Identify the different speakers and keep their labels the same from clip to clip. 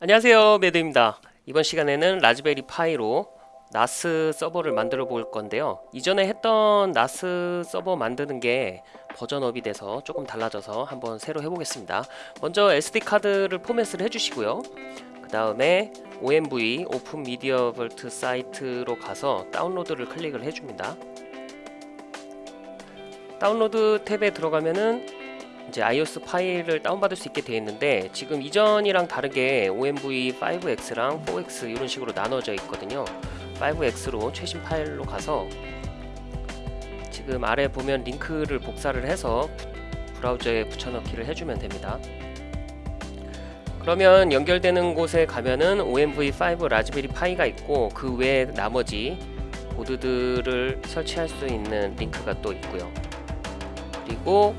Speaker 1: 안녕하세요 매드입니다. 이번 시간에는 Raspberry Pi로 NAS 서버를 만들어 볼 건데요. 이전에 했던 NAS 서버 만드는 게 버전업이 돼서 조금 달라져서 한번 새로 해보겠습니다. 먼저 SD카드를 포맷을 해주시고요. 그 다음에 OMV Open Media Vault 사이트로 가서 다운로드를 클릭을 해줍니다. 다운로드 탭에 들어가면은 이제 iOS 파일을 다운받을 수 있게 되어 있는데 지금 이전이랑 다르게 OMV5X랑 4X 이런 식으로 나눠져 있거든요. 5X로 최신 파일로 가서 지금 아래 보면 링크를 복사를 해서 브라우저에 붙여넣기를 해주면 됩니다. 그러면 연결되는 곳에 가면은 OMV5 라즈베리 파이가 있고 그 외에 나머지 보드들을 설치할 수 있는 링크가 또 있고요. 그리고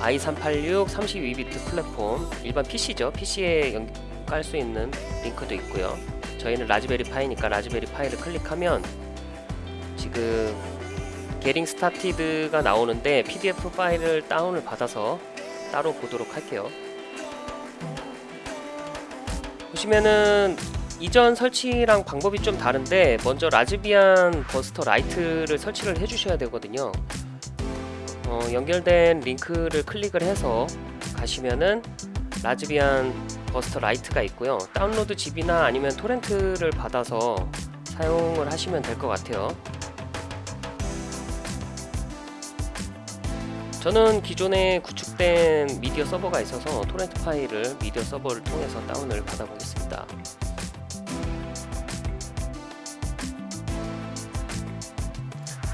Speaker 1: i386 32비트 플랫폼 일반 PC죠. PC에 깔 수 있는 링크도 있고요. 저희는 Raspberry Pi니까 Raspberry Pi를 클릭하면 지금 Getting Started가 나오는데 PDF 파일을 다운을 받아서 따로 보도록 할게요. 보시면은 이전 설치랑 방법이 좀 다른데 먼저 라즈비안 버스터 라이트를 설치를 해주셔야 되거든요 어, 연결된 링크를 클릭을 해서 가시면은 Raspbian Buster Lite가 있고요. 다운로드 ZIP이나 아니면 토렌트를 받아서 사용을 하시면 될 것 같아요. 저는 기존에 구축된 미디어 서버가 있어서 토렌트 파일을 미디어 서버를 통해서 다운을 받아 보겠습니다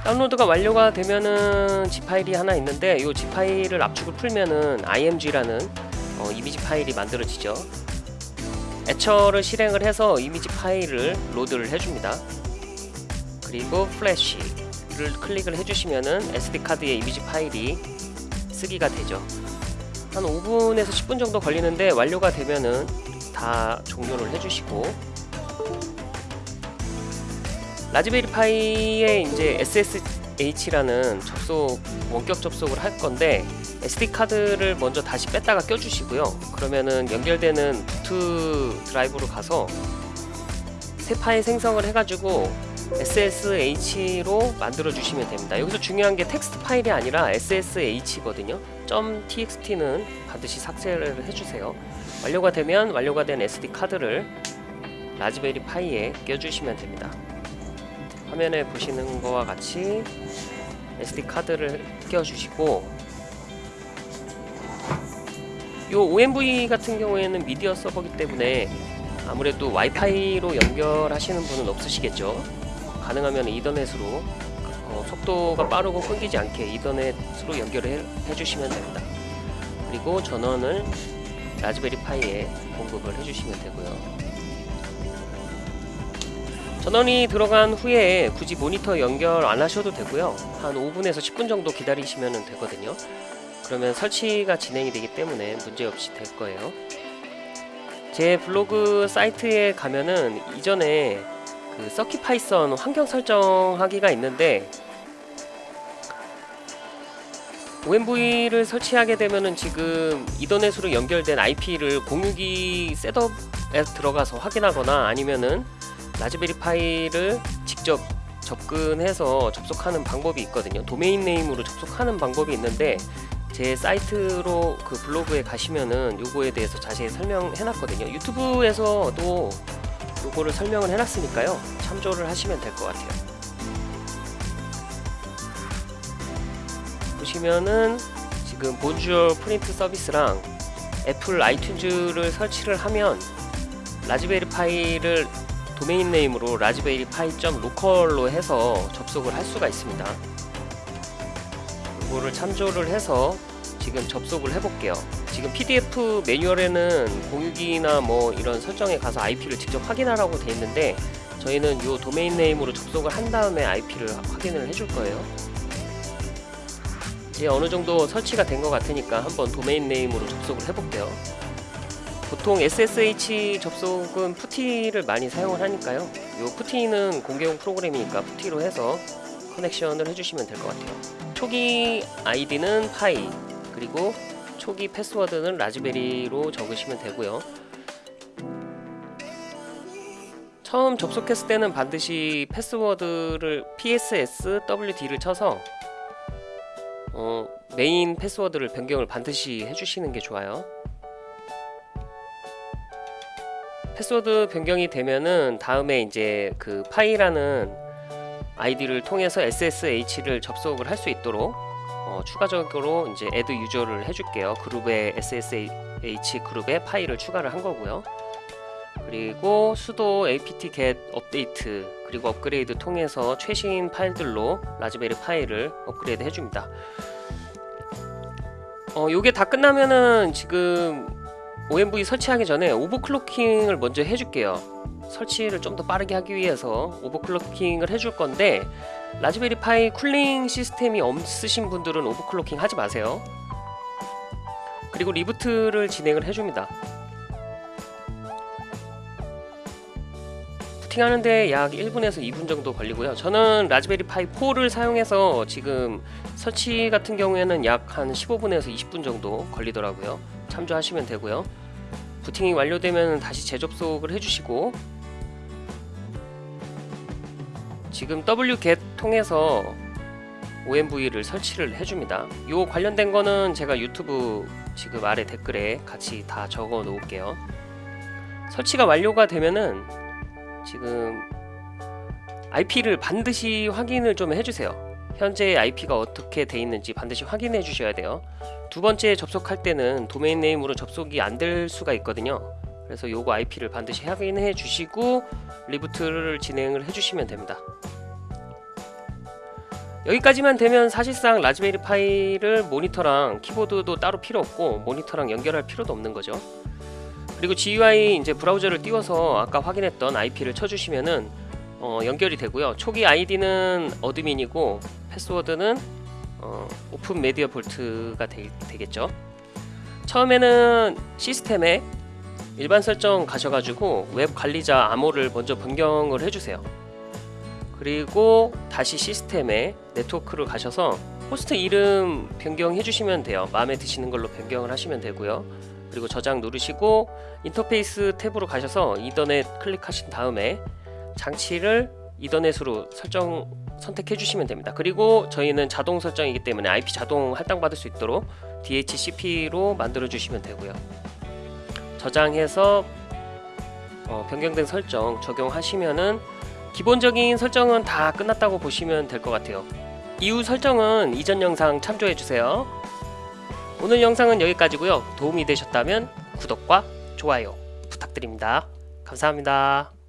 Speaker 1: 다운로드가 완료가 되면은 ZIP 파일이 하나 있는데 이 ZIP 파일을 압축을 풀면은 img라는 어, 이미지 파일이 만들어지죠. Etcher를 실행을 해서 이미지 파일을 로드를 해줍니다. 그리고 Flash를 클릭을 해주시면은 SD 카드의 이미지 파일이 쓰기가 되죠. 한 5분에서 10분 정도 걸리는데 완료가 되면은 다 종료를 해주시고 Raspberry Pi에 이제 SSH라는 접속 원격 접속을 할 건데 SD 카드를 먼저 다시 뺐다가 껴주시고요. 그러면은 연결되는 boot 드라이브로 가서 새 파일 생성을 해가지고 SSH로 만들어 주시면 됩니다. 여기서 중요한 게 텍스트 파일이 아니라 SSH거든요. .txt는 반드시 삭제를 해주세요. 완료가 되면 완료가 된 SD 카드를 라즈베리 파이에 껴주시면 됩니다. 화면에 보시는 것과 같이 SD 카드를 끼워주시고 이 OMV 같은 경우에는 미디어 서버기 때문에 아무래도 와이파이로 연결하시는 분은 없으시겠죠? 가능하면 이더넷으로 어, 속도가 빠르고 끊기지 않게 이더넷으로 연결을 해 주시면 됩니다. 그리고 전원을 Raspberry Pi에 공급을 해주시면 되고요 전원이 들어간 후에 굳이 모니터 연결 안 하셔도 되고요. 한 5분에서 10분 정도 기다리시면 되거든요. 그러면 설치가 진행이 되기 때문에 문제없이 될 거예요. 제 블로그 사이트에 가면은 이전에 그 CircuitPython 환경 설정하기가 있는데 OMV를 설치하게 되면은 지금 이더넷으로 연결된 IP를 공유기 setup에 들어가서 확인하거나 아니면은 Raspberry Pi를 직접 접근해서 접속하는 방법이 있거든요. domain name으로 접속하는 방법이 있는데 제 사이트로 그 블로그에 가시면은 요거에 대해서 자세히 설명해 놨거든요. 유튜브에서도 요거를 설명을 해 놨으니까요. 참조를 하시면 될 것 같아요. 보시면은 지금 Bonjour Print 서비스랑 Apple iTunes를 설치를 하면 Raspberry Pi를 domain name으로 raspberrypi.local로 해서 접속을 할 수가 있습니다. 이거를 참조를 해서 지금 접속을 해볼게요. 지금 PDF 매뉴얼에는 공유기나 뭐 이런 설정에 가서 IP를 직접 확인하라고 되어 있는데 저희는 이 domain name으로 접속을 한 다음에 IP를 확인을 해줄 거예요. 이제 어느 정도 설치가 된 것 같으니까 한번 domain name으로 접속을 해볼게요 보통 SSH 접속은 PuTTY를 많이 사용을 하니까요. 이 PuTTY는 공개용 프로그램이니까 PuTTY로 해서 connection을 해주시면 될 것 같아요. 초기 아이디는 pi 그리고 초기 패스워드는 raspberry로 적으시면 되고요. 처음 접속했을 때는 반드시 패스워드를 passwd를 쳐서 어, 메인 패스워드를 변경을 반드시 해주시는 게 좋아요. 패스워드 변경이 되면은 다음에 이제 그 pi라는 아이디를 통해서 SSH를 접속을 할 수 있도록 어, 추가적으로 이제 adduser를 해줄게요. 그룹에 SSH 그룹에 pi를 추가를 한 거고요. 그리고 sudo apt get update 그리고 업그레이드 통해서 최신 파일들로 Raspberry Pi를 업그레이드 해줍니다. 어, 요게 다 끝나면은 지금 OMV 설치하기 전에 overclocking을 먼저 해줄게요. 설치를 좀 더 빠르게 하기 위해서 overclocking을 해줄 건데 Raspberry Pi cooling 시스템이 없으신 분들은 overclocking 하지 마세요. 그리고 reboot를 진행을 해줍니다. 부팅하는데 약 1분에서 2분 정도 걸리고요. 저는 Raspberry Pi 4를 사용해서 지금 설치 같은 경우에는 약 한 15분에서 20분 정도 걸리더라고요. 참조하시면 되고요. 부팅이 완료되면 다시 재접속을 해주시고 지금 wget 통해서 OMV를 설치를 해줍니다. 요 관련된 거는 제가 유튜브 지금 아래 댓글에 같이 다 적어 놓을게요. 설치가 완료가 되면은 지금 IP를 반드시 확인을 좀 해주세요. 현재 IP가 어떻게 돼 있는지 반드시 확인해 주셔야 돼요. 두 번째 접속할 때는 domain name으로 접속이 안 될 수가 있거든요. 그래서 요거 IP를 반드시 확인해 주시고 reboot를 진행을 해 주시면 됩니다. 여기까지만 되면 사실상 Raspberry Pi를 모니터랑 키보드도 따로 필요 없고 모니터랑 연결할 필요도 없는 거죠. 그리고 GUI 이제 브라우저를 띄워서 아까 확인했던 IP를 쳐주시면은 어, 연결이 되고요. 초기 아이디는 admin이고 패스워드는 어, openmediavault가 되, 되겠죠. 처음에는 시스템에 일반 설정 가셔가지고 웹 관리자 암호를 먼저 변경을 해주세요. 그리고 다시 시스템에 네트워크를 가셔서 호스트 이름 변경해 주시면 돼요. 마음에 드시는 걸로 변경을 하시면 되고요. 그리고 저장 누르시고 인터페이스 탭으로 가셔서 이더넷 클릭하신 다음에 장치를 이더넷으로 설정 선택해 주시면 됩니다. 그리고 저희는 자동 설정이기 때문에 IP 자동 할당 받을 수 있도록 DHCP로 만들어 주시면 되고요. 저장해서 어, 변경된 설정 적용하시면은 기본적인 설정은 다 끝났다고 보시면 될 것 같아요. 이후 설정은 이전 영상 참조해 주세요. 오늘 영상은 여기까지고요. 도움이 되셨다면 구독과 좋아요 부탁드립니다. 감사합니다.